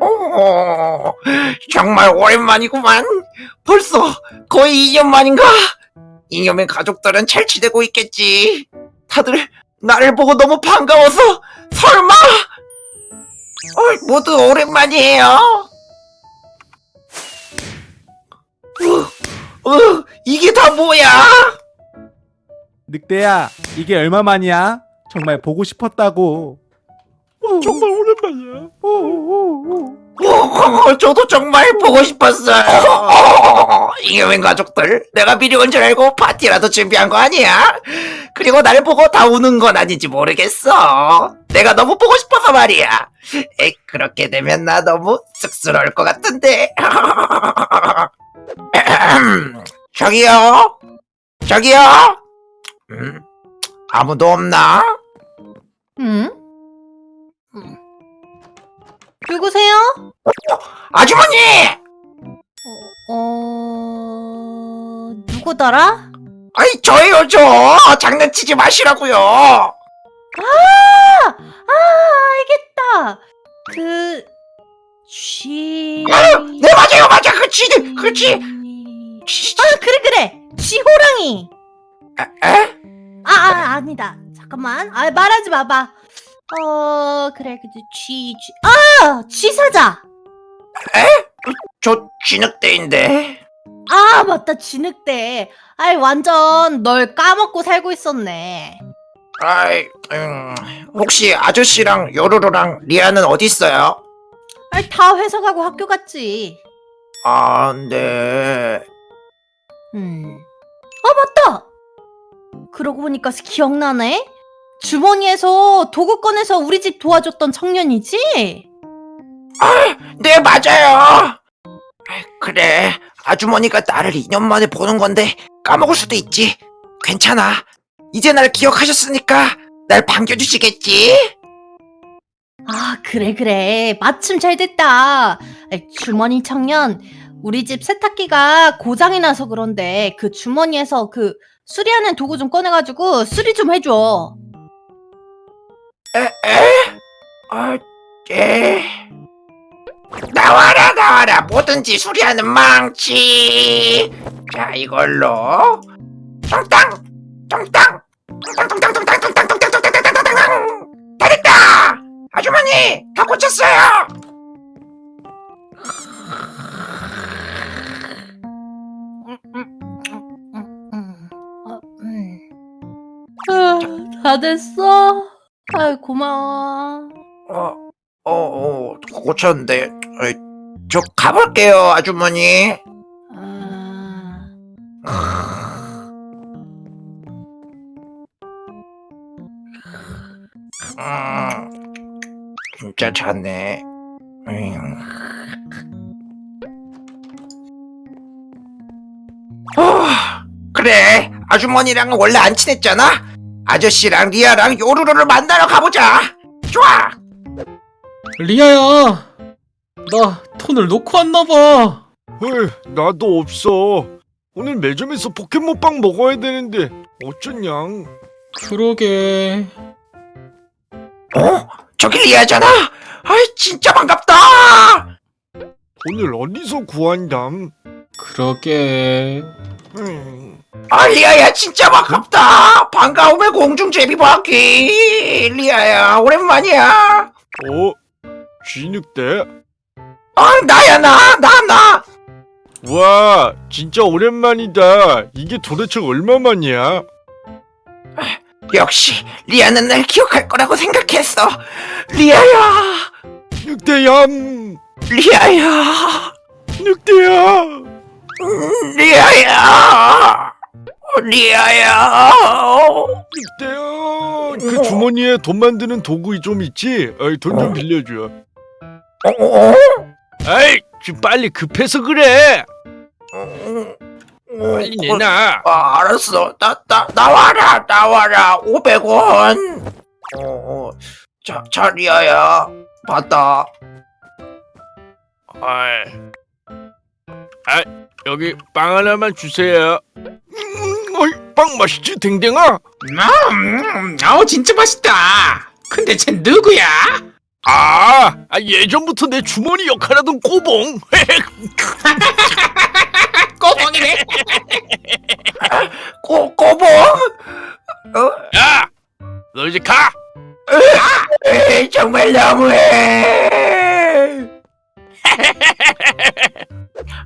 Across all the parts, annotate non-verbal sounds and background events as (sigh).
어, 정말 오랜만이구만. 벌써 거의 2년 만인가? 이념의 가족들은 잘 지내고 있겠지. 다들 나를 보고 너무 반가워서 설마? 어, 모두 오랜만이에요. 어, 어, 이게 다 뭐야? 늑대야 이게 얼마만이야? 정말 보고 싶었다고 정말 오랜만이야. 어, 저도 정말 보고 싶었어요. 이겨맨 가족들, 내가 미리 온 줄 알고 파티라도 준비한 거 아니야? 그리고 날 보고 다 우는 건 아닌지 모르겠어. 내가 너무 보고 싶어서 말이야. 에이, 그렇게 되면 나 너무 쑥스러울 것 같은데. (laughs) 저기요? 저기요? 음, 아무도 없나? 응? 누구세요? 아주머니! 어... 누구더라? 아이, 저예요, 저! 장난치지 마시라고요! 아! 아, 알겠다. 그... 쥐... 네 맞아요 맞아 그치 그치 아, 그래, 그래! 쥐호랑이! 에? 아, 아, 아니다. 잠깐만. 아, 말하지 마봐. 어, 그래, 그치, 쥐, 쥐. 아! 쥐 사자! 저 쥐늑대인데 아, 맞다, 쥐늑대. 아이, 완전 널 까먹고 살고 있었네. 아이 음, 혹시 아저씨랑 요루루랑 리아는 어디 있어요? 아이, 다 회사 가고 학교 갔지. 아네 음. 아, 맞다! 그러고 보니까 기억나네? 주머니에서 도구 꺼내서 우리 집 도와줬던 청년이지? 네 맞아요 아이, 그래 아주머니가 나를 2년 만에 보는 건데 까먹을 수도 있지 괜찮아 이제 날 기억하셨으니까 날 반겨주시겠지? 아, 그래, 그래. 마침 잘 됐다. 주머니 청년, 우리 집 세탁기가 고장이 나서 그런데 그 주머니에서 그 수리하는 도구 좀 꺼내가지고 수리 좀 해줘. 아, 에? 나와라 나와라 뭐든지 수리하는 망치 자 이걸로 똥땅 똥땅 똥땅 똥땅 똥땅 똥땅 똥땅 똥땅 똥땅 똥땅 다 됐다 아주머니 다 고쳤어요 어, 음. 아, 다 됐어? 아이, 고마워. 어, 어, 어 고쳤는데 어이, 저 가볼게요 아주머니. 아... 음, 진짜 잤네. 음. 어, 그래. 아주머니랑은 원래 안 친했잖아? 아저씨랑 리아랑 요루루를 만나러 가보자. 좋아 리아야, 나 톤을 놓고 왔나봐. 헐, 나도 없어. 오늘 매점에서 포켓몬빵 먹어야 되는데 어쩌냐? 그러게. 어? 저기 리아잖아 아이 진짜 반갑다 오늘 어디서 구한담? 그러게. 음, 아 리아야 진짜 반갑다 반가움의 공중 제비 바퀴 리아야 오랜만이야 어? 쥐늑대? 아 나야 나 나 나. 와, 진짜 오랜만이다. 이게 도대체 얼마만이야? 역시 리아는 날 기억할 거라고 생각했어 리아야 늑대얌! 리아야 늑대야! 음, 리아야 어, 리아야 늑대야! 그 주머니에 돈 만드는 도구 좀 있지? 돈 좀 빌려줘. 어? 아이, 지금 빨리 급해서 그래! 어? 빨리 내놔! 아, 알았어. 나, 나, 나와라, 나와라. 500원. 어, 어. 자, 자, 리아야. 받아. 아이. 아, 여기 빵 하나만 주세요. 음, 어이, 빵 맛있지, 댕댕아? 음, 아우, 진짜 맛있다. 근데 쟤 누구야? 아, 아 예전부터 내 주머니 역할하던 꼬봉. (laughs) 꼬봉이네. (laughs) 꼬 꼬봉? 어? 야, 너 이제 가. 에이, 정말 너무해.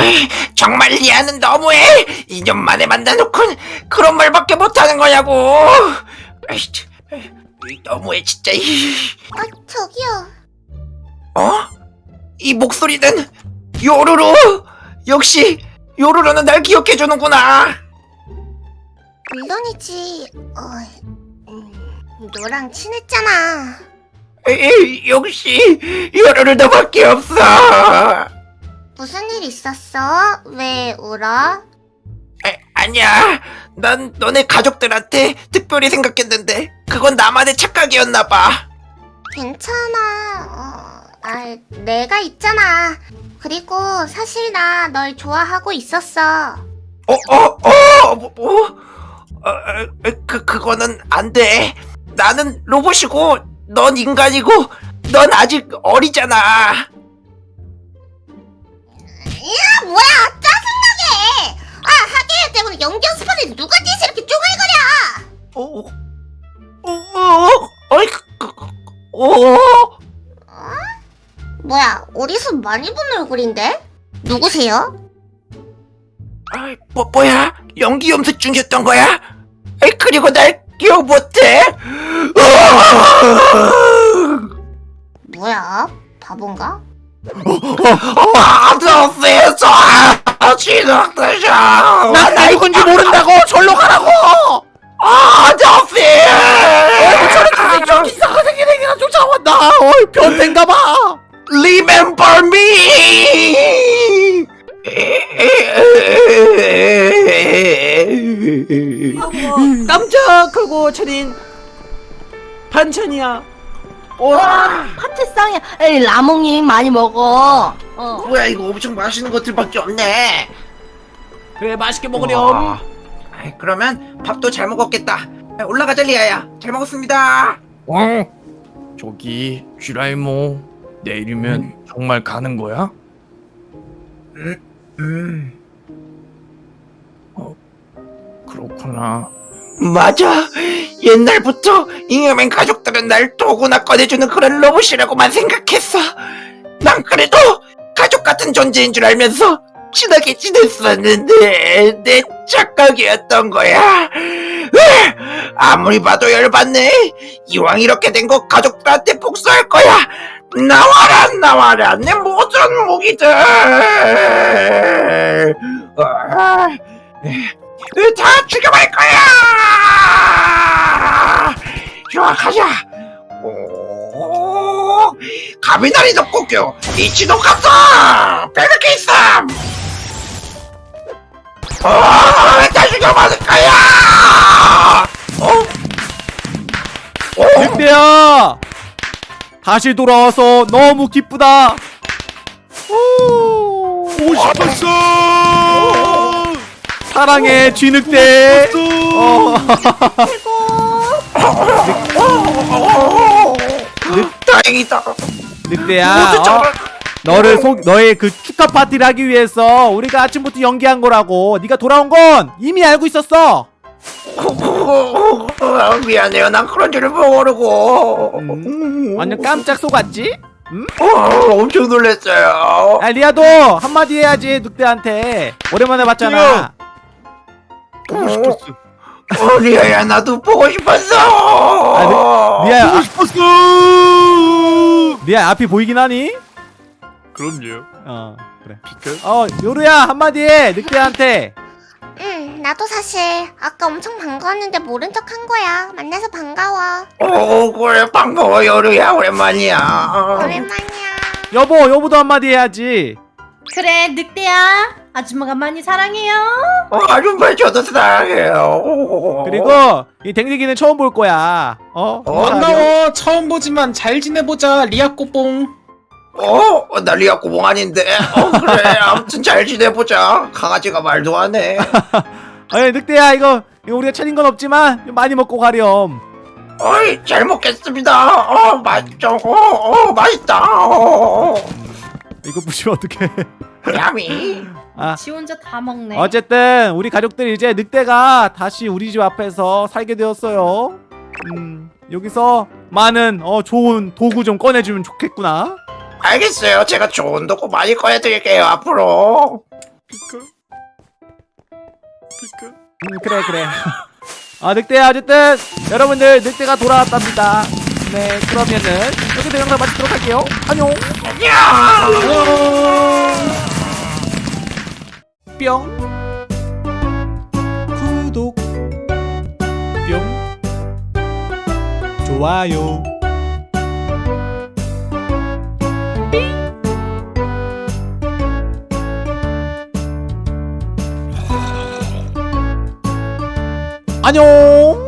에이, (laughs) 정말 리아는 너무해. 2년 만에 만나놓고 그런 말밖에 못하는 거냐고. 에이, 너무해 진짜. 이. 아, 저기요. 어? 이 목소리는 요루루. 역시 요루루는 날 기억해 주는구나. 물론이지. 어, 음, 너랑 친했잖아. 에이, 역시 요루루 너밖에 없어. 무슨 일 있었어? 왜 울어? 에, 아니야. 난 너네 가족들한테 특별히 생각했는데 그건 나만의 착각이었나 봐. 괜찮아. 어, 아, 내가 있잖아. 그리고 사실 나 널 좋아하고 있었어. 어, 어, 어, 뭐, 뭐? 어, 어, 그 그거는 안 돼. 나는 로봇이고 넌 인간이고 넌 아직 어리잖아. 야, 뭐야! 아, 하계야 때문에 연기 연습하는데 누가 뒤에서 이렇게 쪼글거려! 어, 어, 어, 어이, 그, 그, 어, 뭐야, 어디서 많이 본 얼굴인데? 누구세요? 아이, 뭐, 뭐야? 연기 염색 중이었던 거야? 에이, 그리고 날 기억 못해? 뭐야? 바본가? 아저씨에서 지독되셔. 난 나이건지 모른다고. 절로 가라고. 아저씨! 저렇게 저 이상한 생긴 애가 쫓아온다 어이 변태인가봐. Remember me! 깜짝하고 차린 반찬이야. 와 파티상이야. 에이 라몽님 많이 먹어. 어. 뭐야 이거 엄청 맛있는 것들밖에 없네 그래 맛있게 와. 먹으렴. 아이, 그러면 밥도 잘 먹었겠다 올라가자 리아야 잘 먹었습니다 어? 저기 쥐라이모 내일이면 정말 가는 거야? 음 어, 그렇구나. 맞아 옛날부터 잉여맨 가족 들은 날 도구나 꺼내주는 그런 로봇이라고만 생각했어. 난 그래도 가족 같은 존재인 줄 알면서 친하게 지냈었는데 내 착각이었던 거야. 으, 아무리 봐도 열받네. 이왕 이렇게 된 거 가족들한테 복수할 거야. 나와라 나와라. 내 모든 무기들. 아, 으, 다 죽여버릴 거야 가자 오 가비나리 덮고교 이치도 갔어 빼놓게 있어 어다 죽여버릴 거야 어? 어? 늑대야 다시 돌아와서 너무 기쁘다. 오, 싶었어. 사랑해 쥐늑대. 어. 다행이다 늑대야. 어? 너를 속 너의 그 축하 파티를 하기 위해서 우리가 아침부터 연기한 거라고. 네가 돌아온 건 이미 알고 있었어. 어, 미안해요 난 그런 줄을 모르고 음, 완전 깜짝 속았지? 어, 엄청 놀랐어요 아 리아도 한마디 해야지 늑대한테. 오랜만에 봤잖아. 싶었어 어, 리아야 나도 보고 싶었어 리아야, 아, 싶었어. 리아 앞이 보이긴 하니? 그럼요. 어 그래. 비켜. 어 요루야 한마디 해 늑대한테. 응, 나도 사실 아까 엄청 반가웠는데 모른 척 한 거야. 만나서 반가워. 오 그래 반가워 여루야 오랜만이야 오랜만이야. 여보 여보도 한마디 해야지. 그래 늑대야. 아줌마가 많이 사랑해요. 어, 아줌마 저도 사랑해요 그리고 이 댕댕이는 처음 볼 거야. 어? 어, 반가워. 처음 보지만 잘 지내보자. 리아 꼬뽕. 어? 나 리아 꼬봉 아닌데 어 그래 (laughs) 아무튼 잘 지내보자 강아지가 말도 하네 아니 (laughs) 늑대야 이거, 이거 우리가 차린 건 없지만 좀 많이 먹고 가렴. 어이 잘 먹겠습니다. 어 맛있죠. 어, 어 맛있다. 어, 이거 부시면 어떡해 (laughs) 야미. 아 지 혼자 다 먹네. 어쨌든 우리 가족들 이제 늑대가 다시 우리 집 앞에서 살게 되었어요 음 여기서 많은 어 좋은 도구 좀 꺼내주면 좋겠구나 알겠어요. 제가 좋은 도구 많이 꺼내드릴게요 앞으로. 음 그래 그래 (laughs) 아 늑대야 어쨌든 여러분들 늑대가 돌아왔답니다 네 그러면은 여기서 영상 마치도록 할게요. 안녕. 뿅. 구독. 뿅. 좋아요. 안녕